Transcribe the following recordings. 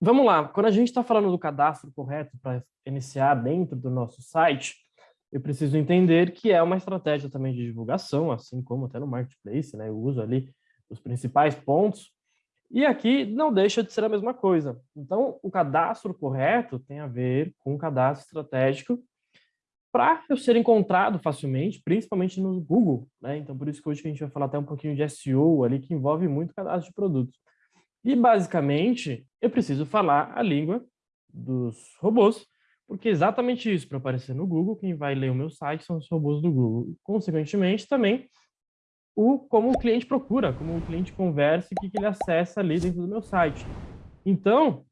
Vamos lá, quando a gente está falando do cadastro correto para iniciar dentro do nosso site, eu preciso entender que é uma estratégia também de divulgação, assim como até no Marketplace, né? Eu uso ali os principais pontos, e aqui não deixa de ser a mesma coisa. Então, o cadastro correto tem a ver com o cadastro estratégico para eu ser encontrado facilmente, principalmente no Google. Né? Então, por isso que hoje a gente vai falar até um pouquinho de SEO ali, que envolve muito cadastro de produtos. E, basicamente, eu preciso falar a língua dos robôs, porque é exatamente isso, para aparecer no Google, quem vai ler o meu site são os robôs do Google. Consequentemente, também, o como o cliente procura, como o cliente conversa e o que, que ele acessa ali dentro do meu site. Então,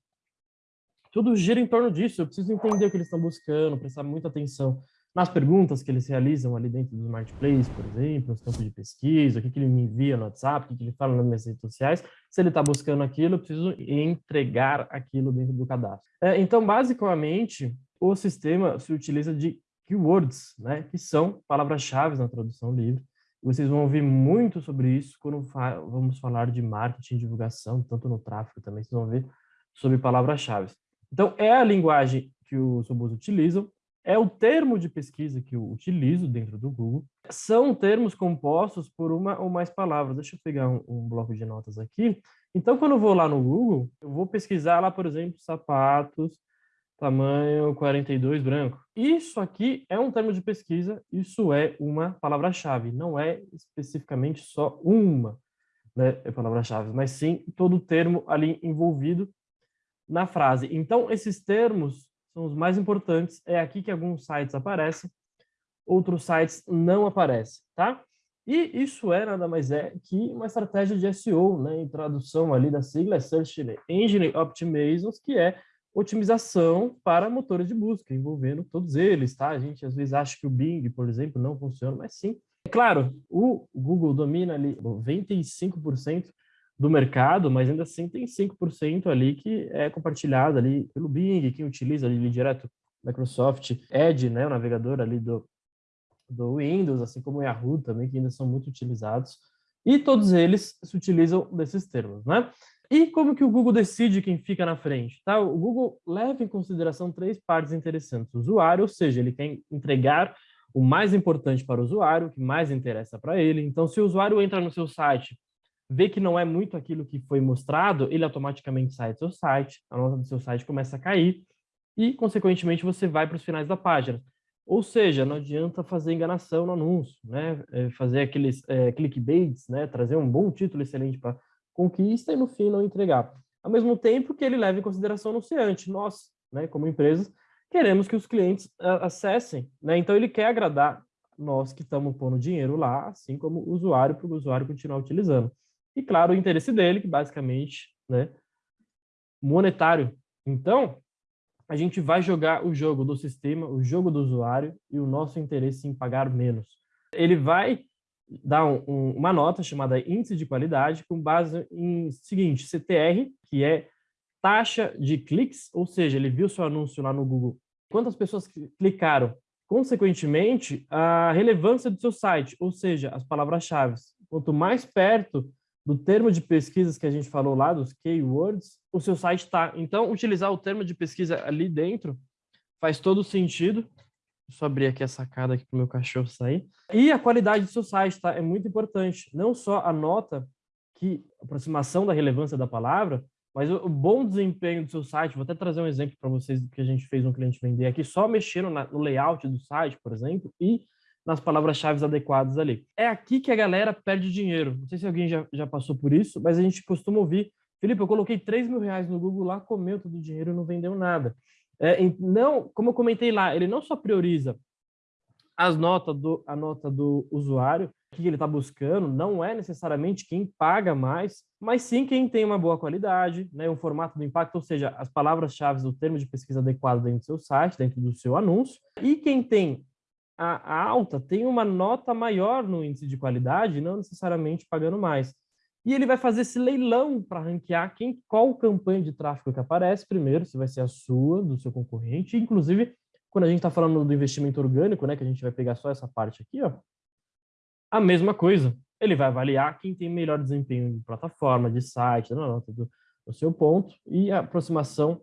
tudo gira em torno disso. Eu preciso entender o que eles estão buscando, prestar muita atenção nas perguntas que eles realizam ali dentro do Marketplace, por exemplo, nos campos de pesquisa, o que, que ele me envia no WhatsApp, o que, que ele fala nas minhas redes sociais. Se ele está buscando aquilo, eu preciso entregar aquilo dentro do cadastro. É, então, basicamente, o sistema se utiliza de keywords, né, que são palavras-chave na tradução livre. Vocês vão ouvir muito sobre isso quando fa vamos falar de marketing divulgação, tanto no tráfego também, vocês vão ver sobre palavras-chave. Então, é a linguagem que os robôs utilizam, é o termo de pesquisa que eu utilizo dentro do Google. São termos compostos por uma ou mais palavras. Deixa eu pegar um, um bloco de notas aqui. Então, quando eu vou lá no Google, eu vou pesquisar lá, por exemplo, sapatos, tamanho 42 branco. Isso aqui é um termo de pesquisa, isso é uma palavra-chave, não é especificamente só uma né, palavra-chave, mas sim todo o termo ali envolvido na frase. Então, esses termos são os mais importantes, é aqui que alguns sites aparecem, outros sites não aparecem, tá? E isso é nada mais é que uma estratégia de SEO, né, em tradução ali da sigla é Search Engine Optimization, que é otimização para motores de busca, envolvendo todos eles, tá? A gente às vezes acha que o Bing, por exemplo, não funciona, mas sim. É claro, o Google domina ali 95% do mercado, mas ainda assim tem 5% ali que é compartilhado ali pelo Bing, quem utiliza ali direto Microsoft Edge, né, o navegador ali do, do Windows, assim como o Yahoo também, que ainda são muito utilizados. E todos eles se utilizam desses termos, né? E como que o Google decide quem fica na frente? Tá? O Google leva em consideração três partes interessantes. O usuário, ou seja, ele quer entregar o mais importante para o usuário, o que mais interessa para ele. Então, se o usuário entra no seu site, vê que não é muito aquilo que foi mostrado, ele automaticamente sai do seu site, a nota do seu site começa a cair e, consequentemente, você vai para os finais da página. Ou seja, não adianta fazer enganação no anúncio, né? É, fazer aqueles é, clickbaits, né? trazer um bom título excelente para conquista e no fim não entregar. Ao mesmo tempo que ele leva em consideração o anunciante, nós, né, como empresas, queremos que os clientes acessem, né? Então ele quer agradar nós que estamos pondo dinheiro lá, assim como o usuário, para o usuário continuar utilizando. E claro, o interesse dele, que basicamente, né, monetário. Então, a gente vai jogar o jogo do sistema, o jogo do usuário e o nosso interesse em pagar menos. Ele vai dá um, um, uma nota chamada índice de qualidade com base em seguinte, CTR, que é taxa de cliques, ou seja, ele viu seu anúncio lá no Google, quantas pessoas clicaram, consequentemente, a relevância do seu site, ou seja, as palavras-chave. Quanto mais perto do termo de pesquisas que a gente falou lá, dos keywords, o seu site está. Então, utilizar o termo de pesquisa ali dentro faz todo sentido, Deixa eu abrir aqui a sacada aqui para o meu cachorro sair. E a qualidade do seu site, tá? É muito importante. Não só a nota, que aproximação da relevância da palavra, mas o, bom desempenho do seu site. Vou até trazer um exemplo para vocês do que a gente fez um cliente vender aqui, só mexendo na, no layout do site, por exemplo, e nas palavras-chave adequadas ali. É aqui que a galera perde dinheiro. Não sei se alguém já, já passou por isso, mas a gente costuma ouvir, Felipe, eu coloquei 3 mil reais no Google lá, comeu todo o dinheiro e não vendeu nada. É, não, como eu comentei lá, ele não só prioriza as notas do, a nota do usuário, o que ele está buscando, não é necessariamente quem paga mais, mas sim quem tem uma boa qualidade, né, um formato do impacto, ou seja, as palavras-chave do termo de pesquisa adequado dentro do seu site, dentro do seu anúncio, e quem tem a, alta tem uma nota maior no índice de qualidade, não necessariamente pagando mais. E ele vai fazer esse leilão para ranquear quem, qual campanha de tráfego que aparece primeiro, se vai ser a sua, do seu concorrente. Inclusive, quando a gente está falando do investimento orgânico, né, que a gente vai pegar só essa parte aqui, ó, a mesma coisa. Ele vai avaliar quem tem melhor desempenho de plataforma, de site, da nota do, o seu ponto e a aproximação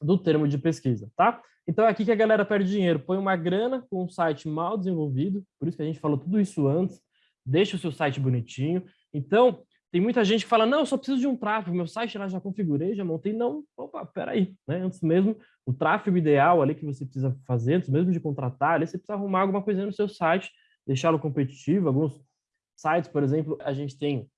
do termo de pesquisa, tá? Então é aqui que a galera perde dinheiro, põe uma grana com um site mal desenvolvido, por isso que a gente falou tudo isso antes, deixa o seu site bonitinho. Então, tem muita gente que fala, não, eu só preciso de um tráfego, meu site lá já configurei, já montei. Não, opa, peraí, né? Antes mesmo, o tráfego ideal ali que você precisa fazer, antes mesmo de contratar, ali você precisa arrumar alguma coisa no seu site, deixá-lo competitivo. Alguns sites, por exemplo, a gente tem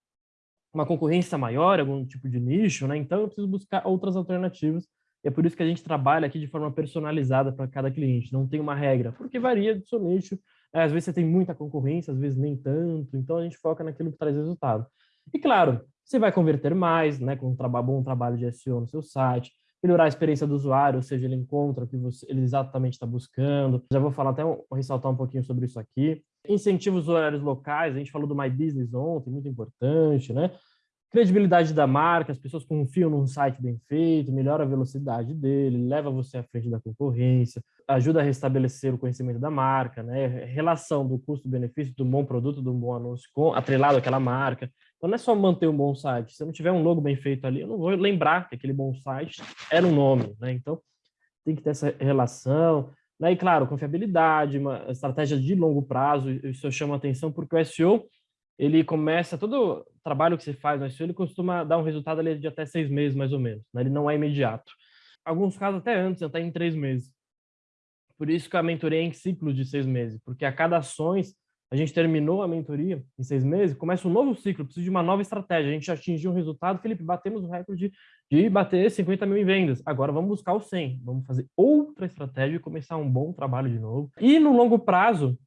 uma concorrência maior, algum tipo de nicho, né? Então eu preciso buscar outras alternativas. É por isso que a gente trabalha aqui de forma personalizada para cada cliente. Não tem uma regra, porque varia do seu nicho. É, às vezes você tem muita concorrência, às vezes nem tanto. Então a gente foca naquilo que traz resultado. E claro, você vai converter mais, né, com um bom trabalho de SEO no seu site, melhorar a experiência do usuário, ou seja, ele encontra o que você, ele exatamente está buscando. Já vou falar até ressaltar um pouquinho sobre isso aqui. Incentivos horários locais, a gente falou do My Business ontem, muito importante, né? Credibilidade da marca, as pessoas confiam num site bem feito, melhora a velocidade dele, leva você à frente da concorrência, ajuda a restabelecer o conhecimento da marca, né? Relação do custo-benefício do bom produto, do bom anúncio com atrelado àquela marca. Então não é só manter um bom site. Se eu não tiver um logo bem feito ali, eu não vou lembrar que aquele bom site era um nome, né? Então tem que ter essa relação. Né? E claro, confiabilidade, uma estratégia de longo prazo, isso eu chamo a atenção porque o SEO ele começa, todo trabalho que você faz no SEO, ele costuma dar um resultado ali de até seis meses, mais ou menos. Né? Ele não é imediato. Alguns casos até antes, até em três meses. Por isso que a mentoria é em ciclos de seis meses, porque a cada ações, a gente terminou a mentoria em seis meses, começa um novo ciclo, precisa de uma nova estratégia. A gente atingiu um resultado, Felipe, batemos o recorde de bater 50 mil em vendas. Agora vamos buscar o 100, vamos fazer outra estratégia e começar um bom trabalho de novo. E no longo prazo,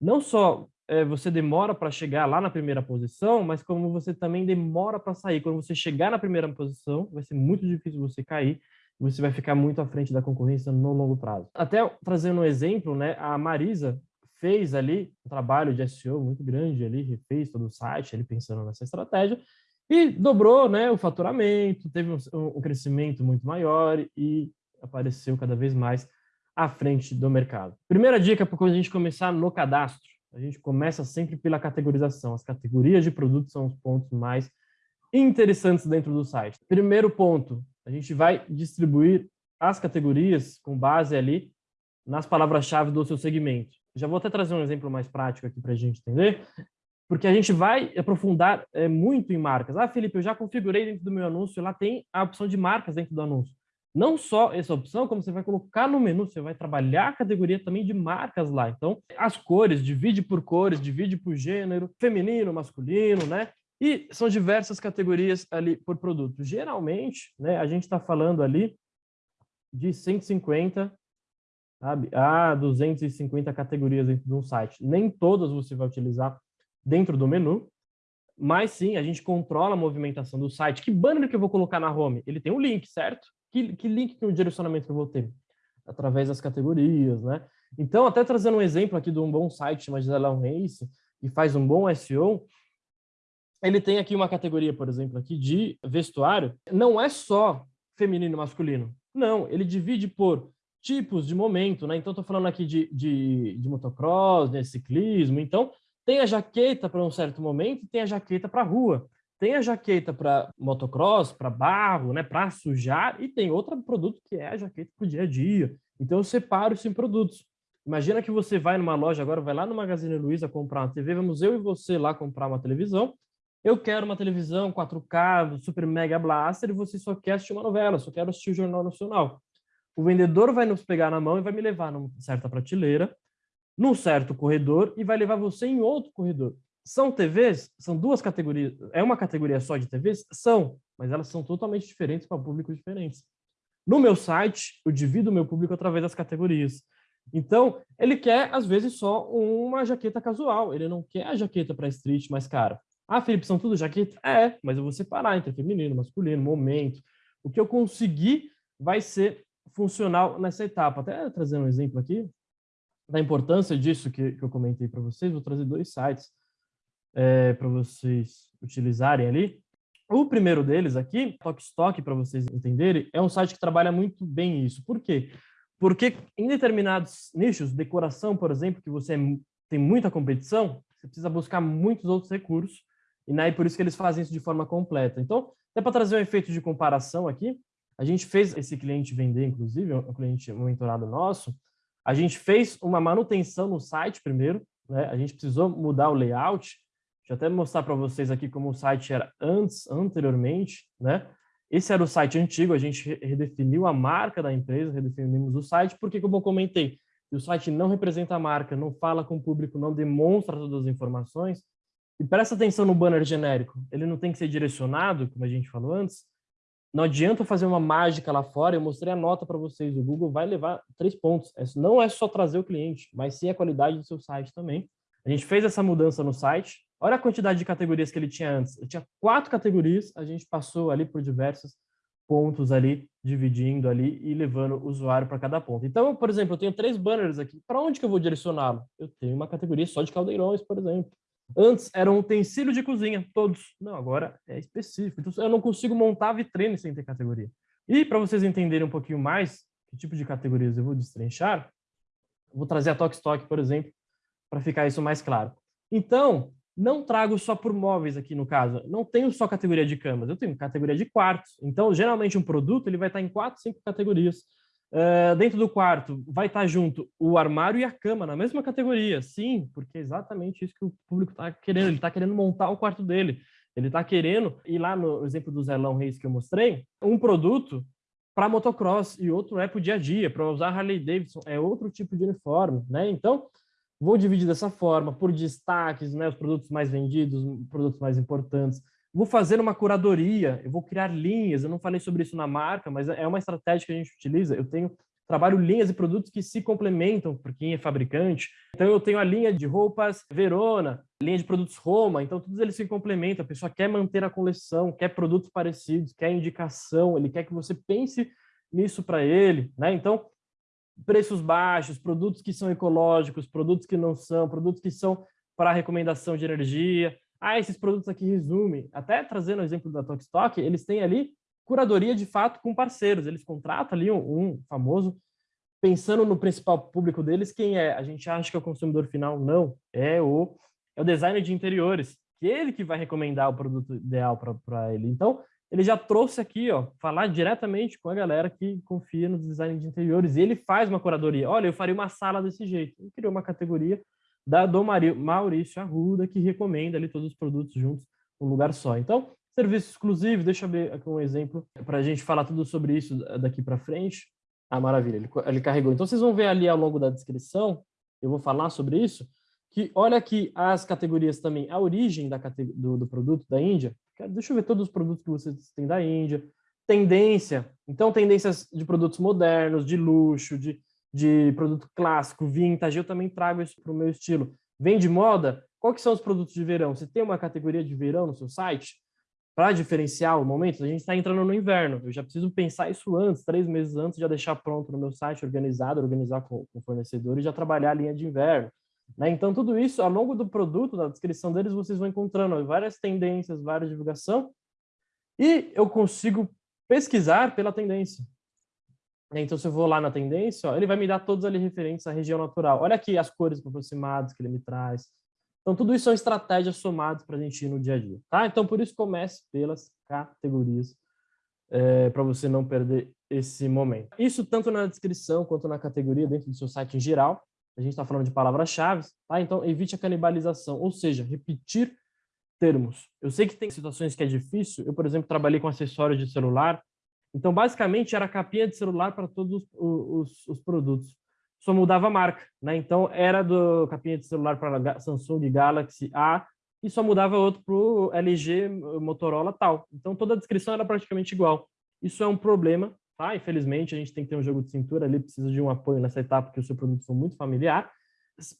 não só você demora para chegar lá na primeira posição, mas como você também demora para sair. Quando você chegar na primeira posição, vai ser muito difícil você cair, você vai ficar muito à frente da concorrência no longo prazo. Até trazendo um exemplo, né, a Marisa fez ali um trabalho de SEO muito grande ali, refez todo o site, ali pensando nessa estratégia, e dobrou né, o faturamento, teve um, um crescimento muito maior e apareceu cada vez mais à frente do mercado. Primeira dica para quando a gente começar no cadastro a gente começa sempre pela categorização. As categorias de produtos são os pontos mais interessantes dentro do site. Primeiro ponto, a gente vai distribuir as categorias com base ali nas palavras-chave do seu segmento. Já vou até trazer um exemplo mais prático aqui para a gente entender, porque a gente vai aprofundar é, muito em marcas. Ah, Felipe, eu já configurei dentro do meu anúncio, lá tem a opção de marcas dentro do anúncio não só essa opção, como você vai colocar no menu, você vai trabalhar a categoria também de marcas lá. Então, as cores, divide por cores, divide por gênero, feminino, masculino, né? E são diversas categorias ali por produto. Geralmente, né, a gente está falando ali de 150 sabe, a 250 categorias dentro de um site. Nem todas você vai utilizar dentro do menu, mas sim, a gente controla a movimentação do site. Que banner que eu vou colocar na home? Ele tem um link, certo? Que, que link que o direcionamento que eu vou ter? Através das categorias, né? Então, até trazendo um exemplo aqui de um bom site chamado Gisela Race, que faz um bom SEO, ele tem aqui uma categoria, por exemplo, aqui de vestuário. Não é só feminino e masculino. Não, ele divide por tipos de momento, né? Então, estou falando aqui de, de, de motocross, de ciclismo. Então, tem a jaqueta para um certo momento e tem a jaqueta para rua. Tem a jaqueta para motocross, para barro, né, para sujar, e tem outro produto que é a jaqueta para o dia a dia. Então eu separo isso em produtos. Imagina que você vai numa loja agora, vai lá no Magazine Luiza comprar uma TV, vamos eu e você lá comprar uma televisão. Eu quero uma televisão 4K, super mega blaster, e você só quer assistir uma novela, só quero assistir o Jornal Nacional. O vendedor vai nos pegar na mão e vai me levar numa certa prateleira, num certo corredor, e vai levar você em outro corredor. São TVs? São duas categorias. É uma categoria só de TVs? São, mas elas são totalmente diferentes para públicos diferentes. No meu site, eu divido o meu público através das categorias. Então, ele quer, às vezes, só uma jaqueta casual. Ele não quer a jaqueta para street mais cara. Ah, Felipe, são tudo jaqueta? É, mas eu vou separar entre feminino, masculino, momento. O que eu conseguir vai ser funcional nessa etapa. Até trazer um exemplo aqui da importância disso que, que eu comentei para vocês. Vou trazer dois sites é, para vocês utilizarem ali. O primeiro deles aqui, Stock, para vocês entenderem, é um site que trabalha muito bem isso. Por quê? Porque em determinados nichos, decoração, por exemplo, que você tem muita competição, você precisa buscar muitos outros recursos. e né, por isso que eles fazem isso de forma completa. Então, até para trazer um efeito de comparação aqui, a gente fez esse cliente vender, inclusive, um cliente mentorado nosso, a gente fez uma manutenção no site primeiro, né? a gente precisou mudar o layout, deixa eu até mostrar para vocês aqui como o site era antes, anteriormente, né? Esse era o site antigo, a gente redefiniu a marca da empresa, redefinimos o site, porque, como eu comentei, o site não representa a marca, não fala com o público, não demonstra todas as informações, e presta atenção no banner genérico, ele não tem que ser direcionado, como a gente falou antes, não adianta fazer uma mágica lá fora, eu mostrei a nota para vocês, o Google vai levar três pontos, não é só trazer o cliente, mas sim a qualidade do seu site também. A gente fez essa mudança no site, olha a quantidade de categorias que ele tinha antes, ele tinha quatro categorias, a gente passou ali por diversos pontos ali, dividindo ali e levando o usuário para cada ponto. Então, por exemplo, eu tenho três banners aqui, para onde que eu vou direcioná-lo? Eu tenho uma categoria só de caldeirões, por exemplo. Antes era um utensílio de cozinha, todos. Não, agora é específico. Então, eu não consigo montar vitrine sem ter categoria. E para vocês entenderem um pouquinho mais que tipo de categorias eu vou destrinchar, vou trazer a Tokstok, por exemplo, para ficar isso mais claro. Então, não trago só por móveis aqui no caso. Não tenho só categoria de camas, eu tenho categoria de quartos. Então, geralmente um produto ele vai estar em quatro, cinco categorias. Uh, dentro do quarto vai estar junto o armário e a cama na mesma categoria. Sim, porque é exatamente isso que o público está querendo. Ele está querendo montar o quarto dele. Ele está querendo, e lá no exemplo do Zelão Reis que eu mostrei, um produto para motocross e outro é para o dia a dia, para usar Harley Davidson, é outro tipo de uniforme. Né? Então, vou dividir dessa forma, por destaques, né? os produtos mais vendidos, produtos mais importantes, vou fazer uma curadoria, eu vou criar linhas, eu não falei sobre isso na marca, mas é uma estratégia que a gente utiliza, eu tenho trabalho linhas e produtos que se complementam para quem é fabricante. Então eu tenho a linha de roupas Verona, linha de produtos Roma, então todos eles se complementam. A pessoa quer manter a coleção, quer produtos parecidos, quer indicação, ele quer que você pense nisso para ele, né? Então preços baixos, produtos que são ecológicos, produtos que não são, produtos que são para recomendação de energia, ah, esses produtos aqui resumem. Até trazendo o exemplo da Tokstok, eles têm ali curadoria de fato com parceiros. Eles contratam ali um, um, famoso, pensando no principal público deles, quem é? A gente acha que é o consumidor final? Não, é o, é o designer de interiores, que é ele que vai recomendar o produto ideal para ele. Então, ele já trouxe aqui, ó, falar diretamente com a galera que confia no design de interiores. E ele faz uma curadoria. Olha, eu faria uma sala desse jeito. Ele criou uma categoria da do Maurício Arruda, que recomenda ali todos os produtos juntos num lugar só. Então, serviço exclusivo, deixa eu ver aqui um exemplo para a gente falar tudo sobre isso daqui para frente. Ah, maravilha, ele, ele carregou. Então, vocês vão ver ali ao longo da descrição, eu vou falar sobre isso, que olha aqui as categorias também, a origem da, do, do produto da Índia. Deixa eu ver todos os produtos que vocês têm da Índia. Tendência, então tendências de produtos modernos, de luxo, de de produto clássico, vintage, eu também trago isso para o meu estilo. Vem de moda? Qual que são os produtos de verão? Você tem uma categoria de verão no seu site? Para diferenciar o momento, a gente está entrando no inverno. Eu já preciso pensar isso antes, três meses antes, já deixar pronto no meu site, organizado, organizar com, com o fornecedor e já trabalhar a linha de inverno. Né? Então, tudo isso, ao longo do produto, na descrição deles, vocês vão encontrando várias tendências, várias divulgação, e eu consigo pesquisar pela tendência. Então, se eu vou lá na tendência, ó, ele vai me dar todos ali referentes à região natural. Olha aqui as cores aproximadas que ele me traz. Então, tudo isso são estratégias somadas para a gente ir no dia a dia. Tá? Então, por isso, comece pelas categorias, é, para você não perder esse momento. Isso tanto na descrição quanto na categoria, dentro do seu site em geral. A gente está falando de palavras-chave, tá? Então, evite a canibalização, ou seja, repetir termos. Eu sei que tem situações que é difícil. Eu, por exemplo, trabalhei com acessórios de celular, então, basicamente, era capinha de celular para todos os, os, os, produtos. Só mudava a marca, né? Então, era do capinha de celular para Samsung Galaxy A e só mudava outro para o LG Motorola tal. Então, toda a descrição era praticamente igual. Isso é um problema, tá? Infelizmente, a gente tem que ter um jogo de cintura ali, precisa de um apoio nessa etapa, porque o seu produto for muito familiar.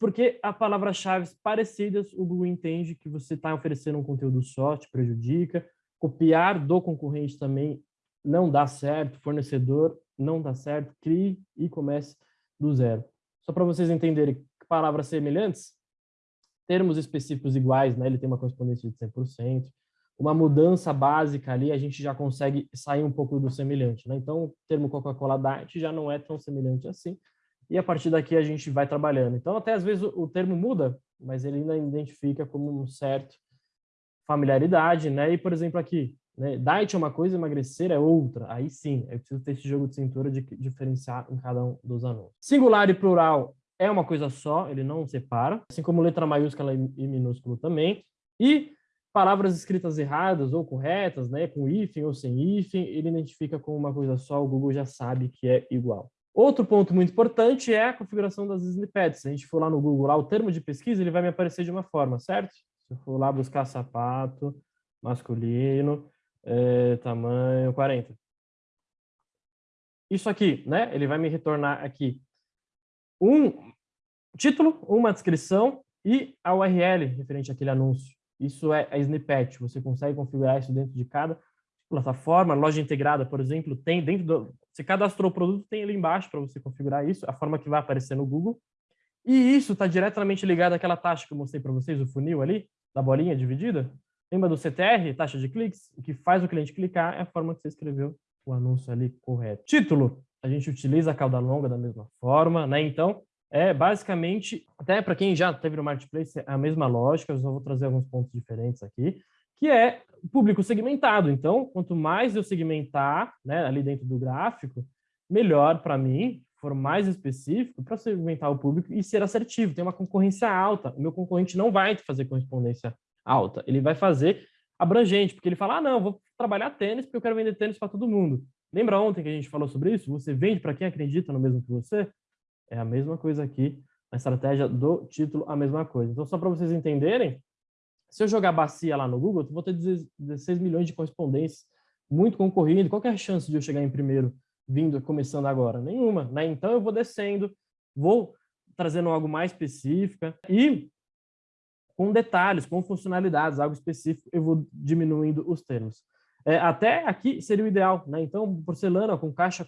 Porque a palavra-chave parecidas, o Google entende que você está oferecendo um conteúdo só, te prejudica. Copiar do concorrente também não dá certo, fornecedor não dá certo, crie e comece do zero. Só para vocês entenderem palavras semelhantes, termos específicos iguais, né, ele tem uma correspondência de 100%, uma mudança básica ali, a gente já consegue sair um pouco do semelhante. Né? Então, o termo Coca-Cola Diet já não é tão semelhante assim, e a partir daqui a gente vai trabalhando. Então, até às vezes o, o termo muda, mas ele ainda identifica como um certo familiaridade, né? E, por exemplo, aqui, né? Diet é uma coisa, emagrecer é outra. Aí sim, eu preciso ter esse jogo de cintura de diferenciar em cada um dos anúncios. Singular e plural é uma coisa só, ele não separa, assim como letra maiúscula e minúsculo também. E palavras escritas erradas ou corretas, né, com hífen ou sem hífen, ele identifica como uma coisa só, o Google já sabe que é igual. Outro ponto muito importante é a configuração das snippets. Se a gente for lá no Google, lá, o termo de pesquisa, ele vai me aparecer de uma forma, certo? Se eu for lá buscar sapato masculino, é, tamanho 40. Isso aqui, né? Ele vai me retornar aqui um título, uma descrição e a URL referente àquele anúncio. Isso é a snippet. Você consegue configurar isso dentro de cada plataforma. Loja integrada, por exemplo, tem dentro do... Você cadastrou o produto, tem ali embaixo para você configurar isso, a forma que vai aparecer no Google. E isso está diretamente ligado àquela taxa que eu mostrei para vocês, o funil ali, da bolinha dividida. Lembra do CTR, taxa de cliques? O que faz o cliente clicar é a forma que você escreveu o anúncio ali correto. Título, a gente utiliza a cauda longa da mesma forma, né? Então, é basicamente, até para quem já teve no Marketplace, é a mesma lógica, eu só vou trazer alguns pontos diferentes aqui, que é público segmentado. Então, quanto mais eu segmentar né, ali dentro do gráfico, melhor para mim, for mais específico, para segmentar o público e ser assertivo. Tem uma concorrência alta. O meu concorrente não vai fazer correspondência alta. Ele vai fazer abrangente, porque ele fala, ah, não, vou trabalhar tênis porque eu quero vender tênis para todo mundo. Lembra ontem que a gente falou sobre isso? Você vende para quem acredita no mesmo que você? É a mesma coisa aqui, a estratégia do título, a mesma coisa. Então, só para vocês entenderem, se eu jogar bacia lá no Google, eu vou ter 16 milhões de correspondências, muito concorrido. Qual é a chance de eu chegar em primeiro, vindo, começando agora? Nenhuma. Né? Então, eu vou descendo, vou trazendo algo mais específico e com detalhes, com funcionalidades, algo específico, eu vou diminuindo os termos. É, até aqui seria o ideal, né? Então, porcelana com caixa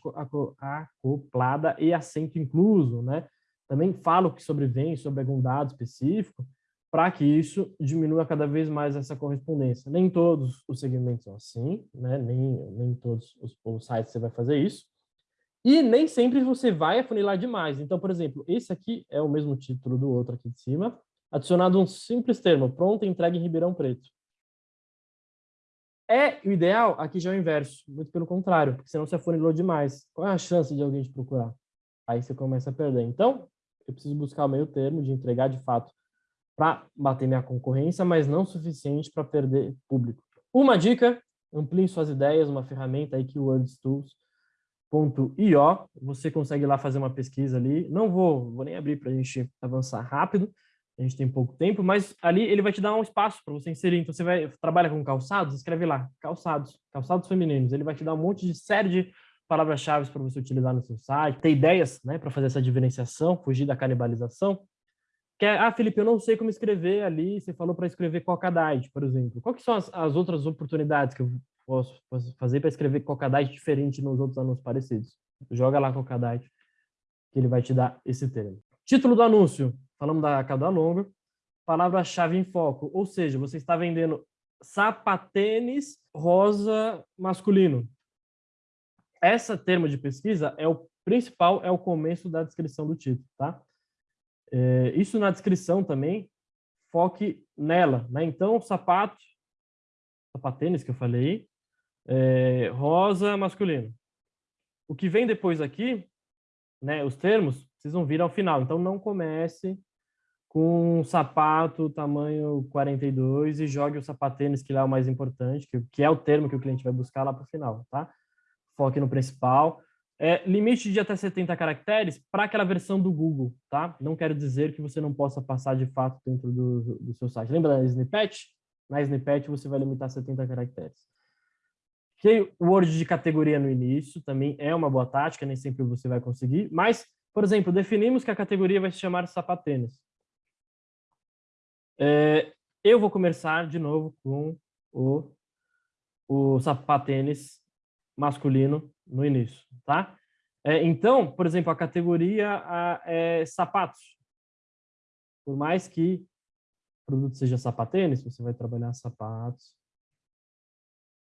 acoplada e assento incluso, né? Também falo que sobrevém sobre algum dado específico, para que isso diminua cada vez mais essa correspondência. Nem todos os segmentos são assim, né? nem, nem todos os, os sites você vai fazer isso. E nem sempre você vai afunilar demais. Então, por exemplo, esse aqui é o mesmo título do outro aqui de cima, adicionado um simples termo, pronto, entregue em Ribeirão Preto. É o ideal, aqui já é o inverso, muito pelo contrário, porque senão você afunilou demais. Qual é a chance de alguém te procurar? Aí você começa a perder. Então, eu preciso buscar o meio termo de entregar de fato para bater minha concorrência, mas não suficiente para perder público. Uma dica, amplie suas ideias, uma ferramenta aí, keywordstools.io, você consegue lá fazer uma pesquisa ali, não vou, vou nem abrir para a gente avançar rápido, a gente tem pouco tempo, mas ali ele vai te dar um espaço para você inserir. Então, você vai trabalha com calçados, escreve lá, calçados, calçados femininos. Ele vai te dar um monte de série de palavras-chave para você utilizar no seu site, ter ideias né, para fazer essa diferenciação, fugir da canibalização. Que é, ah, Felipe, eu não sei como escrever ali, você falou para escrever Cocadite, por exemplo. Quais são as, as, outras oportunidades que eu posso, posso fazer para escrever Cocadite diferente nos outros anúncios parecidos? Joga lá Cocadite, que ele vai te dar esse termo. Título do anúncio, falamos da cauda longa. Palavra-chave em foco, ou seja, você está vendendo sapatênis rosa masculino. Essa termo de pesquisa é o principal, é o começo da descrição do título, tá? É, isso na descrição também, foque nela, né? Então, sapato, sapatênis que eu falei, é, rosa masculino. O que vem depois aqui, né, os termos, precisam vir ao final. Então, não comece com um sapato tamanho 42 e jogue o sapatênis, que lá é o mais importante, que, que é o termo que o cliente vai buscar lá para o final, tá? Foque no principal. É, limite de até 70 caracteres para aquela versão do Google, tá? Não quero dizer que você não possa passar de fato dentro do, do seu site. Lembra da snippet? Na snippet você vai limitar a 70 caracteres. Word de categoria no início também é uma boa tática, nem sempre você vai conseguir, mas, por exemplo, definimos que a categoria vai se chamar sapatênis. É, eu vou começar de novo com o, o sapatênis masculino no início, tá? É, então, por exemplo, a categoria a, é sapatos. Por mais que o produto seja sapatênis, você vai trabalhar sapatos,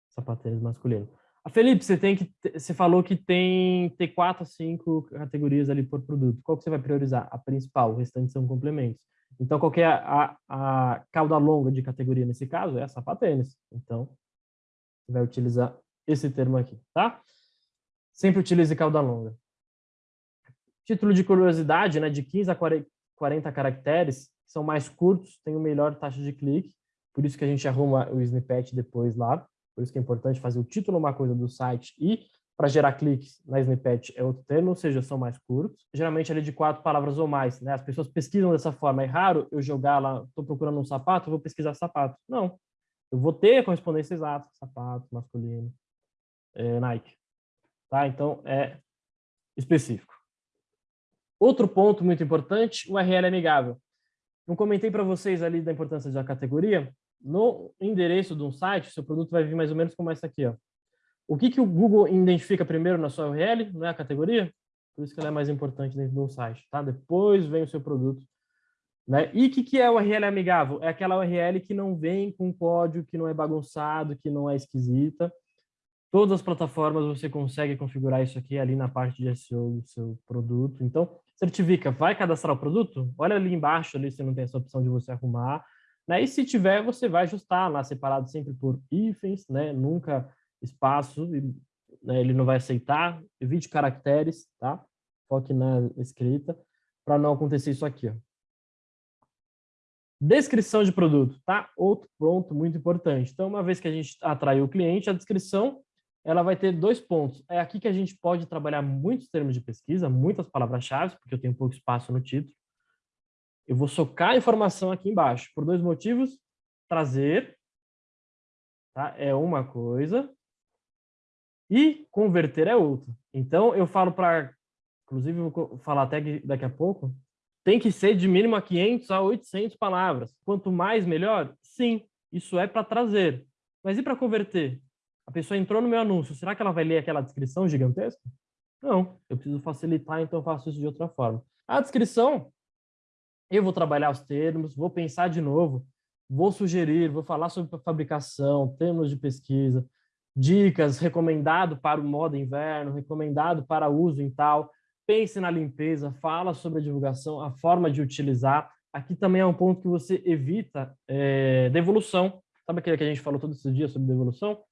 sapatênis masculino. A Felipe, você tem que você falou que tem ter quatro a cinco categorias ali por produto. Qual que você vai priorizar? A principal, o restante são complementos. Então, qual é a, a cauda longa de categoria nesse caso? É a sapatênis. Então, você vai utilizar esse termo aqui, tá? Sempre utilize cauda longa. Título de curiosidade, né, de 15 a 40 caracteres, são mais curtos, tem o melhor taxa de clique, por isso que a gente arruma o snippet depois lá, por isso que é importante fazer o título uma coisa do site e para gerar cliques na snippet é outro termo, ou seja, são mais curtos. Geralmente ali de quatro palavras ou mais, né? As pessoas pesquisam dessa forma. É raro eu jogar lá, estou procurando um sapato, vou pesquisar sapato. Não. Eu vou ter a correspondência exata, sapato, masculino, é, Nike. Tá? Então, é específico. Outro ponto muito importante, URL amigável. Não comentei para vocês ali da importância da categoria. No endereço de um site, seu produto vai vir mais ou menos como essa aqui, ó. O que, que o Google identifica primeiro na sua URL? Não é a categoria? Por isso que ela é mais importante dentro de um site, tá? Depois vem o seu produto. Né? E o que, que é URL amigável? É aquela URL que não vem com código, que não é bagunçado, que não é esquisita. Todas as plataformas você consegue configurar isso aqui ali na parte de SEO do seu produto. Então, certifica, vai cadastrar o produto? Olha ali embaixo, ali se não tem essa opção de você arrumar. Né? E se tiver, você vai ajustar lá, separado sempre por hífens, né? Nunca espaço, né, ele não vai aceitar, evite caracteres, tá? Foque na escrita, para não acontecer isso aqui, ó. Descrição de produto, tá? Outro ponto muito importante. Então, uma vez que a gente atraiu o cliente, a descrição ela vai ter dois pontos. É aqui que a gente pode trabalhar muitos termos de pesquisa, muitas palavras-chave, porque eu tenho pouco espaço no título. Eu vou socar a informação aqui embaixo, por dois motivos. Trazer tá? é uma coisa, e converter é outro. Então, eu falo para, inclusive vou falar até daqui a pouco, tem que ser de mínimo a 500 a 800 palavras. Quanto mais, melhor? Sim, isso é para trazer. Mas e para converter? A pessoa entrou no meu anúncio, será que ela vai ler aquela descrição gigantesca? Não, eu preciso facilitar, então eu faço isso de outra forma. A descrição, eu vou trabalhar os termos, vou pensar de novo, vou sugerir, vou falar sobre fabricação, termos de pesquisa, dicas, recomendado para o modo inverno, recomendado para uso em tal. Pense na limpeza, fala sobre a divulgação, a forma de utilizar. Aqui também é um ponto que você evita é, devolução. Sabe aquele que a gente falou todo esse dia sobre devolução?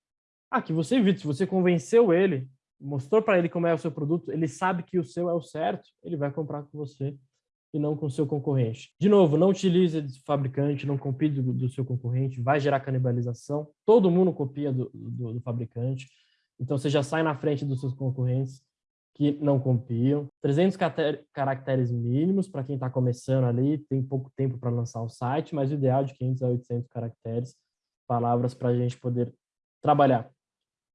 Aqui você evita, se você convenceu ele, mostrou para ele como é o seu produto, ele sabe que o seu é o certo, ele vai comprar com você e não com seu concorrente. De novo, não utilize de fabricante, não copie do, do, seu concorrente, vai gerar canibalização. Todo mundo copia do, do, do, fabricante, então você já sai na frente dos seus concorrentes que não copiam. 300 caracteres mínimos para quem está começando ali, tem pouco tempo para lançar o site, mas o ideal é de 500 a 800 caracteres, palavras para a gente poder trabalhar.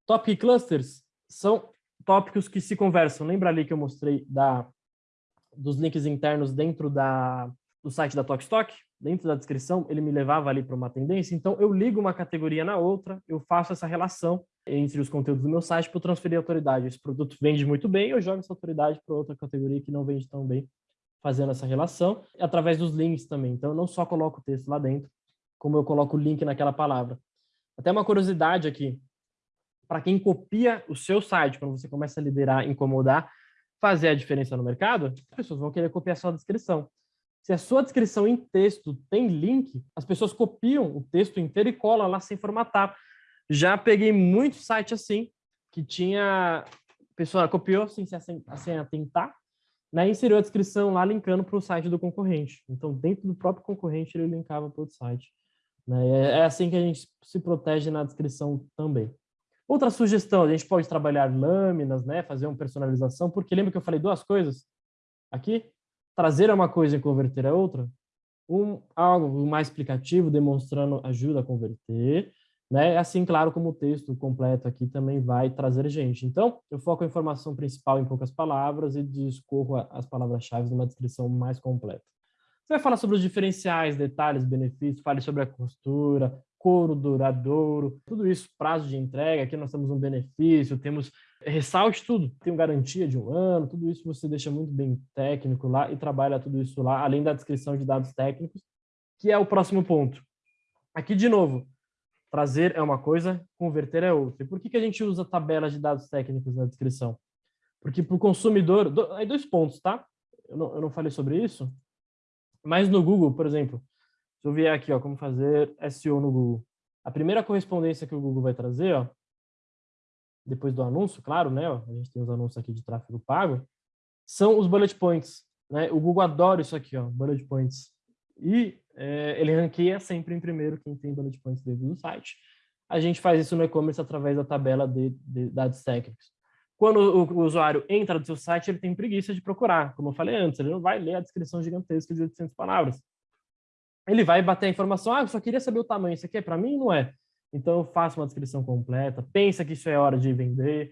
Topic clusters são tópicos que se conversam. Lembra ali que eu mostrei da dos links internos dentro da, do site da Talkstock, dentro da descrição, ele me levava ali para uma tendência, então eu ligo uma categoria na outra, eu faço essa relação entre os conteúdos do meu site para transferir autoridade. Esse produto vende muito bem, eu jogo essa autoridade para outra categoria que não vende tão bem, fazendo essa relação, através dos links também. Então, eu não só coloco o texto lá dentro, como eu coloco o link naquela palavra. Até uma curiosidade aqui, para quem copia o seu site, quando você começa a liderar, incomodar, fazer a diferença no mercado, as pessoas vão querer copiar sua descrição. Se a sua descrição em texto tem link, as pessoas copiam o texto inteiro e colam lá sem formatar. Já peguei muito site assim, que tinha... A pessoa copiou sem, sem atentar, né, inseriu a descrição lá linkando para o site do concorrente. Então, dentro do próprio concorrente, ele linkava para o site. Né? É assim que a gente se protege na descrição também. Outra sugestão, a gente pode trabalhar lâminas, né? fazer uma personalização, porque lembra que eu falei duas coisas aqui? Trazer é uma coisa e converter é outra. Um, algo mais explicativo, demonstrando ajuda a converter, né? Assim, claro, como o texto completo aqui também vai trazer gente. Então, eu foco a informação principal em poucas palavras e discorro as palavras-chave numa descrição mais completa. Você vai falar sobre os diferenciais, detalhes, benefícios, fale sobre a costura, couro duradouro, tudo isso, prazo de entrega, aqui nós temos um benefício, temos, ressalte tudo, tem garantia de um ano, tudo isso você deixa muito bem técnico lá e trabalha tudo isso lá, além da descrição de dados técnicos, que é o próximo ponto. Aqui, de novo, trazer é uma coisa, converter é outra. E por que, que a gente usa tabelas de dados técnicos na descrição? Porque para o consumidor, do, aí dois pontos, tá? Eu não, eu não falei sobre isso, Mas no Google, por exemplo, se eu vier aqui, ó, como fazer SEO no Google, a primeira correspondência que o Google vai trazer, ó, depois do anúncio, claro, né? Ó, a gente tem os anúncios aqui de tráfego pago, são os bullet points. Né? O Google adora isso aqui, ó, bullet points. E é, ele ranqueia sempre em primeiro quem tem bullet points dentro do site. A gente faz isso no e-commerce através da tabela de, de, dados técnicos. Quando o, o, usuário entra no seu site, ele tem preguiça de procurar. Como eu falei antes, ele não vai ler a descrição gigantesca de 800 palavras. Ele vai bater a informação, ah, eu só queria saber o tamanho, isso aqui é para mim? Não é. Então, eu faço uma descrição completa, pensa que isso é hora de vender.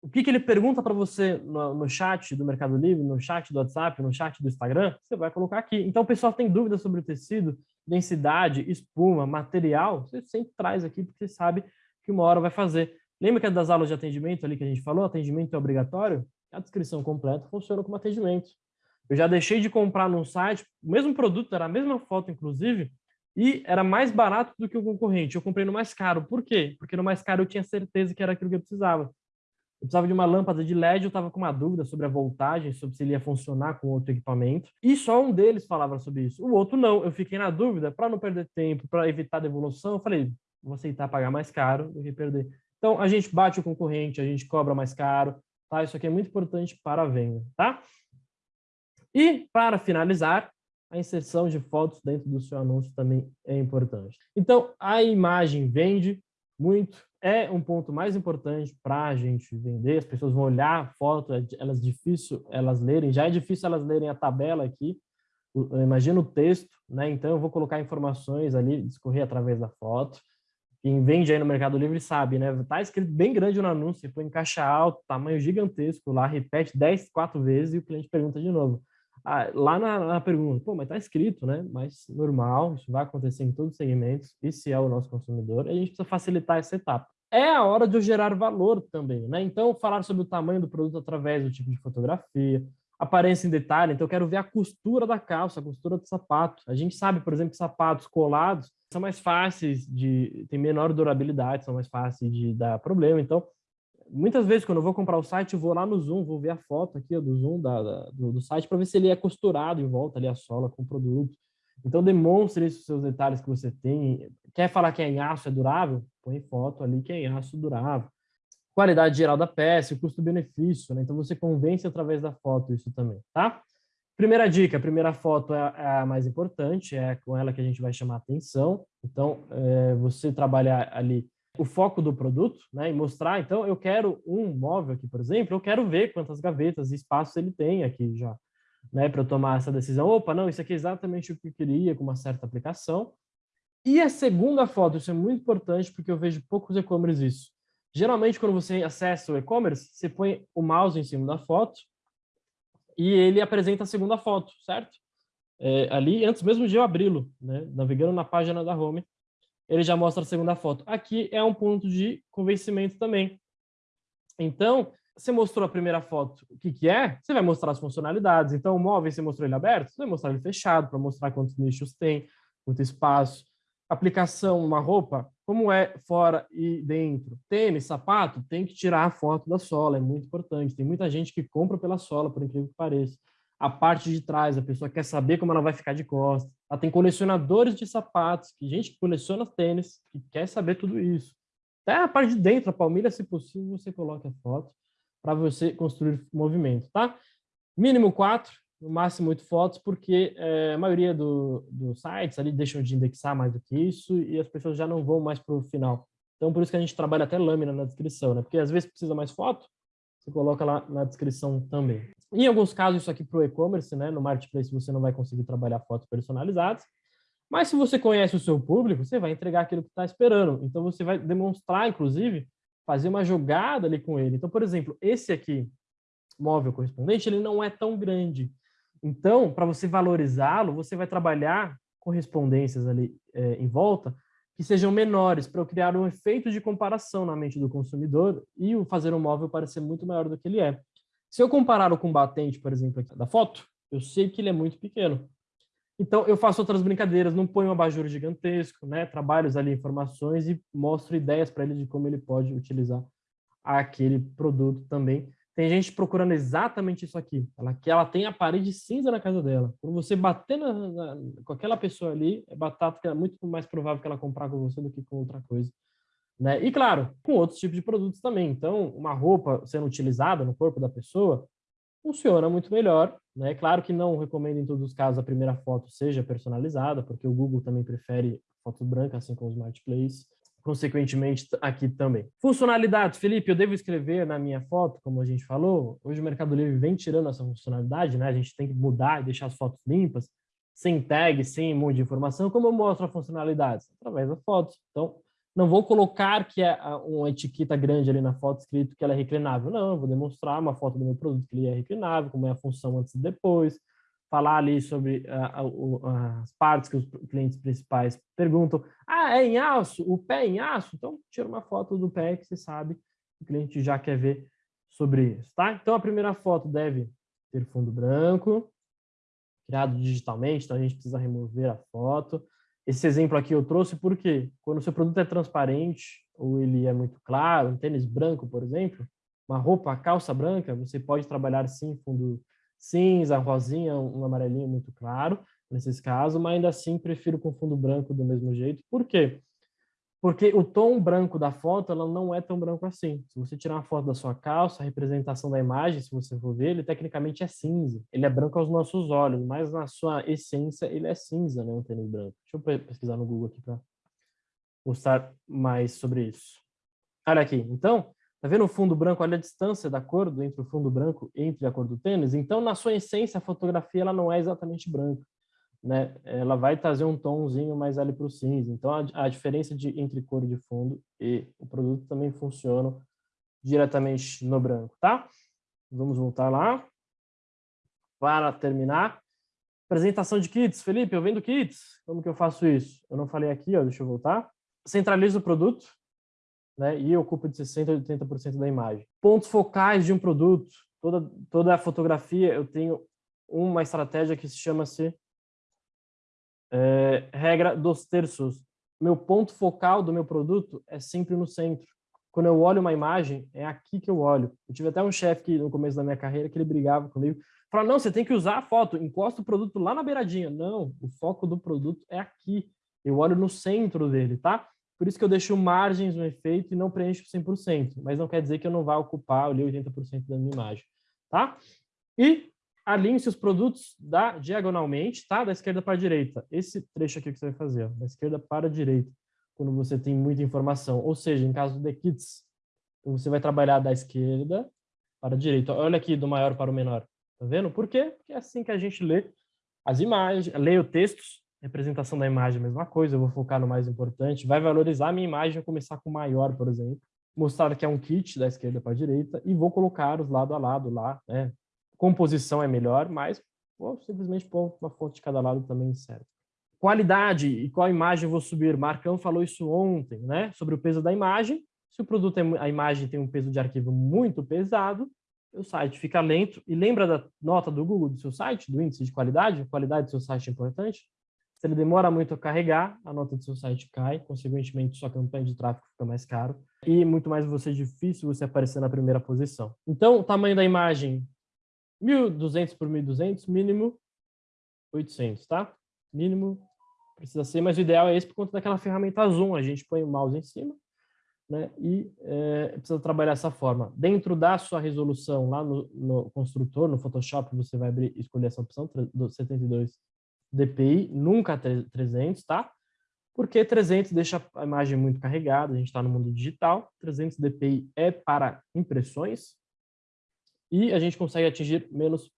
O que, que ele pergunta para você no, no, chat do Mercado Livre, no chat do WhatsApp, no chat do Instagram, você vai colocar aqui. Então, o pessoal tem dúvidas sobre o tecido, densidade, espuma, material, você sempre traz aqui, porque você sabe que uma hora vai fazer. Lembra que é das aulas de atendimento ali que a gente falou? Atendimento é obrigatório? A descrição completa funciona como atendimento. Eu já deixei de comprar num site, o mesmo produto, era a mesma foto, inclusive, e era mais barato do que o concorrente. Eu comprei no mais caro. Por quê? Porque no mais caro eu tinha certeza que era aquilo que eu precisava. Eu precisava de uma lâmpada de LED, eu estava com uma dúvida sobre a voltagem, sobre se ele ia funcionar com outro equipamento. E só um deles falava sobre isso. O outro não. Eu fiquei na dúvida, para não perder tempo, para evitar devolução, eu falei, vou aceitar pagar mais caro do que perder. Então, a gente bate o concorrente, a gente cobra mais caro, tá? Isso aqui é muito importante para a venda, tá? E, para finalizar, a inserção de fotos dentro do seu anúncio também é importante. Então, a imagem vende muito, é um ponto mais importante para a gente vender, as pessoas vão olhar a foto, é elas difícil elas lerem, já é difícil elas lerem a tabela aqui, imagina o texto, né? Então eu vou colocar informações ali, discorrer através da foto. Quem vende aí no Mercado Livre sabe, né? Tá escrito bem grande no anúncio, põe em caixa alta, tamanho gigantesco lá, repete 10, 4 vezes e o cliente pergunta de novo. Ah, lá na, na, pergunta, pô, mas tá escrito, né? Mas normal, isso vai acontecer em todos os segmentos, e se é o nosso consumidor, a gente precisa facilitar essa etapa. É a hora de eu gerar valor também, né? Então, falar sobre o tamanho do produto através do tipo de fotografia, aparência em detalhe, então eu quero ver a costura da calça, a costura do sapato. A gente sabe, por exemplo, que sapatos colados são mais fáceis de... têm menor durabilidade, são mais fáceis de dar problema, então muitas vezes, quando eu vou comprar o site, eu vou lá no Zoom, vou ver a foto aqui do Zoom da, da, do, do, site para ver se ele é costurado em volta ali a sola com o produto. Então, demonstre esses seus detalhes que você tem. Quer falar que é em aço, é durável? Põe foto ali que é em aço durável. Qualidade geral da peça, custo-benefício, né? Então, você convence através da foto isso também, tá? Primeira dica, a primeira foto é, é a mais importante, é com ela que a gente vai chamar atenção. Então, é, você trabalhar ali o foco do produto, né, e mostrar, então, eu quero um móvel aqui, por exemplo, eu quero ver quantas gavetas e espaços ele tem aqui já, né, para eu tomar essa decisão. Opa, não, isso aqui é exatamente o que eu queria com uma certa aplicação. E a segunda foto, isso é muito importante porque eu vejo poucos e-commerce isso. Geralmente, quando você acessa o e-commerce, você põe o mouse em cima da foto e ele apresenta a segunda foto, certo? É, ali, antes mesmo de eu abri-lo, né, navegando na página da home, ele já mostra a segunda foto. Aqui é um ponto de convencimento também. Então, você mostrou a primeira foto, o que, que é? Você vai mostrar as funcionalidades. Então, o móvel, você mostrou ele aberto? Você vai mostrar ele fechado, para mostrar quantos nichos tem, quanto espaço. Aplicação, uma roupa, como é fora e dentro. Tênis, sapato, tem que tirar a foto da sola, é muito importante. Tem muita gente que compra pela sola, por incrível que pareça a parte de trás, a pessoa quer saber como ela vai ficar de costas. Ela tem colecionadores de sapatos, que gente que coleciona tênis, que quer saber tudo isso. Até a parte de dentro, a palmilha, se possível, você coloca a foto para você construir movimento, tá? Mínimo quatro, no máximo oito fotos, porque é, a maioria dos do sites ali deixam de indexar mais do que isso e as pessoas já não vão mais para o final. Então, por isso que a gente trabalha até lâmina na descrição, né? Porque às vezes precisa mais foto, você coloca lá na descrição também. Em alguns casos, isso aqui para o e-commerce, né? no Marketplace você não vai conseguir trabalhar fotos personalizadas, mas se você conhece o seu público, você vai entregar aquilo que está esperando. Então, você vai demonstrar, inclusive, fazer uma jogada ali com ele. Então, por exemplo, esse aqui, móvel correspondente, ele não é tão grande. Então, para você valorizá-lo, você vai trabalhar correspondências ali é, em volta que sejam menores, para eu criar um efeito de comparação na mente do consumidor e o fazer um móvel parecer muito maior do que ele é. Se eu comparar o combatente, por exemplo, aqui da foto, eu sei que ele é muito pequeno. Então, eu faço outras brincadeiras, não ponho um abajur gigantesco, né? trabalhos ali, informações e mostro ideias para ele de como ele pode utilizar aquele produto também, Tem gente procurando exatamente isso aqui. Ela, que ela tem a parede cinza na casa dela. Quando você bater na, na, com aquela pessoa ali, é batata que é muito mais provável que ela comprar com você do que com outra coisa. Né? E claro, com outros tipos de produtos também. Então, uma roupa sendo utilizada no corpo da pessoa funciona muito melhor. Né? Claro que não recomendo em todos os casos a primeira foto seja personalizada, porque o Google também prefere foto branca, assim como o Smart Place consequentemente aqui também. Funcionalidades, Felipe, eu devo escrever na minha foto, como a gente falou, hoje o Mercado Livre vem tirando essa funcionalidade, né? A gente tem que mudar e deixar as fotos limpas, sem tag, sem um monte de informação. Como eu mostro a funcionalidade? Através das fotos. Então, não vou colocar que é uma etiqueta grande ali na foto escrito que ela é reclinável. Não, eu vou demonstrar uma foto do meu produto que ele é reclinável, como é a função antes e depois, falar ali sobre uh, as partes que os clientes principais perguntam. Ah, é em aço? O pé é em aço? Então, tira uma foto do pé que você sabe o cliente já quer ver sobre isso, tá? Então, a primeira foto deve ter fundo branco, criado digitalmente, então a gente precisa remover a foto. Esse exemplo aqui eu trouxe porque quando o seu produto é transparente ou ele é muito claro, um tênis branco, por exemplo, uma roupa, calça branca, você pode trabalhar sim fundo cinza, rosinha, um amarelinho muito claro, nesses casos, mas ainda assim prefiro com fundo branco do mesmo jeito. Por quê? Porque o tom branco da foto ela não é tão branco assim. Se você tirar uma foto da sua calça, a representação da imagem, se você for ver, ele tecnicamente é cinza. Ele é branco aos nossos olhos, mas na sua essência ele é cinza, né? Um tênis branco. Deixa eu pesquisar no Google aqui para mostrar mais sobre isso. Olha aqui. Então, Tá vendo o fundo branco? Olha a distância da cor entre o fundo branco e entre a cor do tênis. Então, na sua essência, a fotografia ela não é exatamente branca. Né? Ela vai trazer um tomzinho mais ali para o cinza. Então, a, a, diferença de, entre cor de fundo e o produto também funciona diretamente no branco, tá? Vamos voltar lá. Para terminar, apresentação de kits. Felipe, eu vendo kits. Como que eu faço isso? Eu não falei aqui, ó, deixa eu voltar. Centralizo o produto, né, e ocupa de 60% a 80% da imagem. Pontos focais de um produto, toda, toda a fotografia, eu tenho uma estratégia que se chama-se é, regra dos terços. Meu ponto focal do meu produto é sempre no centro. Quando eu olho uma imagem, é aqui que eu olho. Eu tive até um chefe no começo da minha carreira que ele brigava comigo, falava, não, você tem que usar a foto, encosta o produto lá na beiradinha. Não, o foco do produto é aqui. Eu olho no centro dele, tá? Por isso que eu deixo margens no efeito e não preencho 100%, mas não quer dizer que eu não vá ocupar ali 80% da minha imagem, tá? E alinhe seus produtos da, diagonalmente, tá? Da esquerda para a direita. Esse trecho aqui que você vai fazer, ó, da esquerda para a direita, quando você tem muita informação. Ou seja, em caso de kits, você vai trabalhar da esquerda para a direita. Olha aqui, do maior para o menor. Tá vendo? Por quê? Porque é assim que a gente lê as imagens, lê o textos representação da imagem, mesma coisa, eu vou focar no mais importante, vai valorizar a minha imagem, vou começar com maior, por exemplo, mostrar que é um kit da esquerda para a direita e vou colocar os lado a lado lá, né? Composição é melhor, mas vou simplesmente pôr uma fonte de cada lado também serve. Qualidade e qual imagem vou subir? Marcão falou isso ontem, né? Sobre o peso da imagem. Se o produto, é, a imagem tem um peso de arquivo muito pesado, o site fica lento. E lembra da nota do Google do seu site, do índice de qualidade? A qualidade do seu site é importante? Se ele demora muito a carregar, a nota do seu site cai, consequentemente sua campanha de tráfego fica mais caro e muito mais você difícil você aparecer na primeira posição. Então, o tamanho da imagem 1200 por 1200, mínimo 800, tá? Mínimo precisa ser, mas o ideal é esse por conta daquela ferramenta zoom, a gente põe o mouse em cima, né? E é, precisa trabalhar essa forma. Dentro da sua resolução lá no, no construtor, no Photoshop, você vai abrir, escolher essa opção, 72 DPI, nunca 300, tá? Porque 300 deixa a imagem muito carregada, a gente está no mundo digital, 300 DPI é para impressões, e a gente consegue atingir menos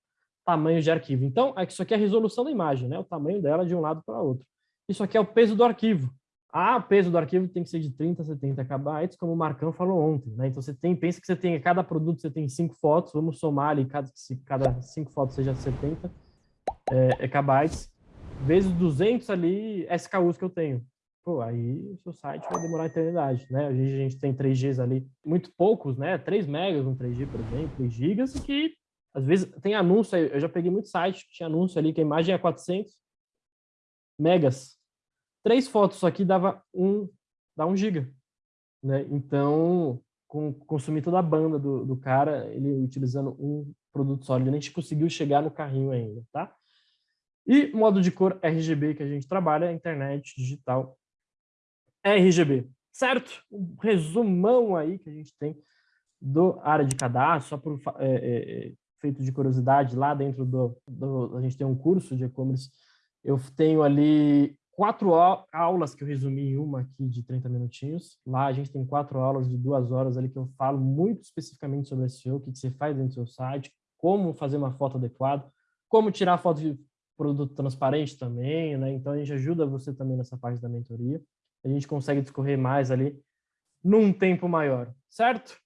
tamanho de arquivo. Então, isso aqui é a resolução da imagem, né? o tamanho dela de um lado para outro. Isso aqui é o peso do arquivo. Ah, o peso do arquivo tem que ser de 30 a 70 KB, como o Marcão falou ontem. Né? Então, você tem, pensa que você tem, cada produto você tem cinco fotos, vamos somar ali, cada, se cada cinco fotos seja 70 é, é kbytes vezes 200 ali SKUs que eu tenho. Pô, aí o seu site vai demorar a eternidade, né? Hoje a gente tem 3Gs ali, muito poucos, né? 3 megas no 3G, por exemplo, 3 gigas, que às vezes tem anúncio, eu já peguei muito site que tinha anúncio ali que a imagem é 400 megas. Três fotos aqui dava um, dá um giga, né? Então, com, consumir toda a banda do, do cara, ele utilizando um produto sólido. Gente conseguiu chegar no carrinho ainda, tá? E modo de cor RGB que a gente trabalha, internet digital RGB, certo? Um resumão aí que a gente tem do área de cadastro, só por é, é, é, feito de curiosidade, lá dentro do, do, a gente tem um curso de e-commerce, eu tenho ali quatro aulas que eu resumi em uma aqui de 30 minutinhos. Lá a gente tem quatro aulas de duas horas ali que eu falo muito especificamente sobre SEO, o que você faz dentro do seu site, como fazer uma foto adequada, como tirar foto de produto transparente também, né? Então a gente ajuda você também nessa parte da mentoria. A gente consegue discorrer mais ali num tempo maior, certo?